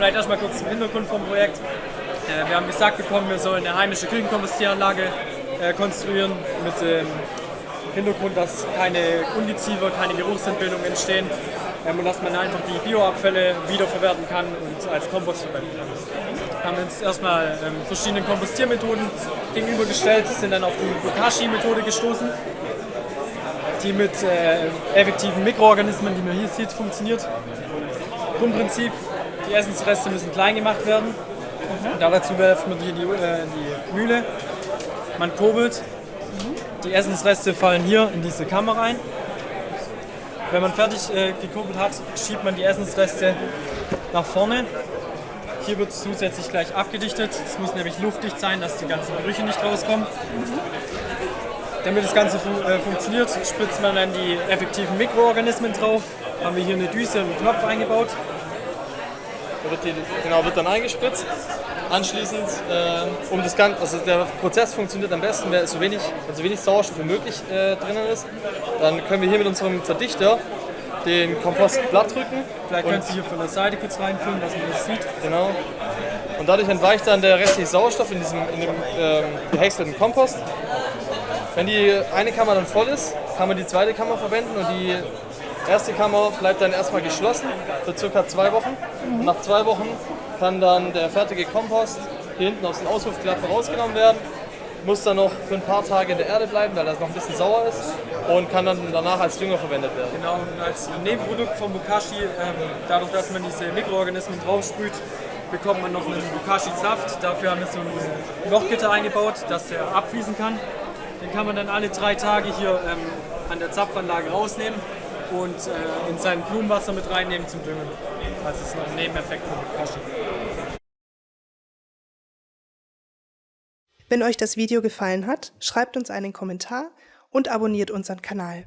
vielleicht erstmal kurz zum Hintergrund vom Projekt. Äh, wir haben gesagt bekommen, wir sollen eine heimische Küchenkompostieranlage äh, konstruieren mit dem Hintergrund, dass keine Undiziefer, keine Geruchsentbildung entstehen ähm, und dass man einfach die Bioabfälle wiederverwerten kann und als Kompost verwenden kann. Wir haben uns erstmal ähm, verschiedene Kompostiermethoden gegenübergestellt, sind dann auf die Bokashi-Methode gestoßen, die mit äh, effektiven Mikroorganismen, die man hier sieht, funktioniert. Grundprinzip, die Essensreste müssen klein gemacht werden. Mhm. Dazu werfen wir in die, äh, die Mühle. Man kurbelt. Die Essensreste fallen hier in diese Kammer rein. Wenn man fertig äh, gekurbelt hat, schiebt man die Essensreste nach vorne. Hier wird zusätzlich gleich abgedichtet. Es muss nämlich luftdicht sein, dass die ganzen Gerüche nicht rauskommen. Damit das Ganze fun äh, funktioniert, spritzt man dann die effektiven Mikroorganismen drauf. Haben wir hier eine Düse und einen Knopf eingebaut. Wird die, genau, wird dann eingespritzt. Anschließend, äh, um das Ganze, also der Prozess funktioniert am besten, wenn so wenig, wenn so wenig Sauerstoff wie möglich äh, drinnen ist. Dann können wir hier mit unserem Verdichter den Kompost glatt drücken. Vielleicht können Sie hier von der Seite kurz reinfüllen, dass man das sieht. Genau. Und dadurch entweicht dann der restliche Sauerstoff in diesem in dem ähm, gehäckselten Kompost. Wenn die eine Kammer dann voll ist, kann man die zweite Kammer verwenden und die erste Kammer bleibt dann erstmal geschlossen für circa zwei Wochen. Und nach zwei Wochen kann dann der fertige Kompost hier hinten aus den Auswurfklappen rausgenommen werden muss dann noch für ein paar Tage in der Erde bleiben, weil das noch ein bisschen sauer ist und kann dann danach als Dünger verwendet werden. Genau, und als Nebenprodukt von Bokashi, ähm, dadurch, dass man diese Mikroorganismen draufsprüht, bekommt man noch einen Bokashi-Saft. Dafür haben wir so ein Lochgitter eingebaut, dass der abfließen kann. Den kann man dann alle drei Tage hier ähm, an der Zapfanlage rausnehmen und äh, in sein Blumenwasser mit reinnehmen zum Düngen. Das ist noch ein Nebeneffekt von Bokashi. Wenn euch das Video gefallen hat, schreibt uns einen Kommentar und abonniert unseren Kanal.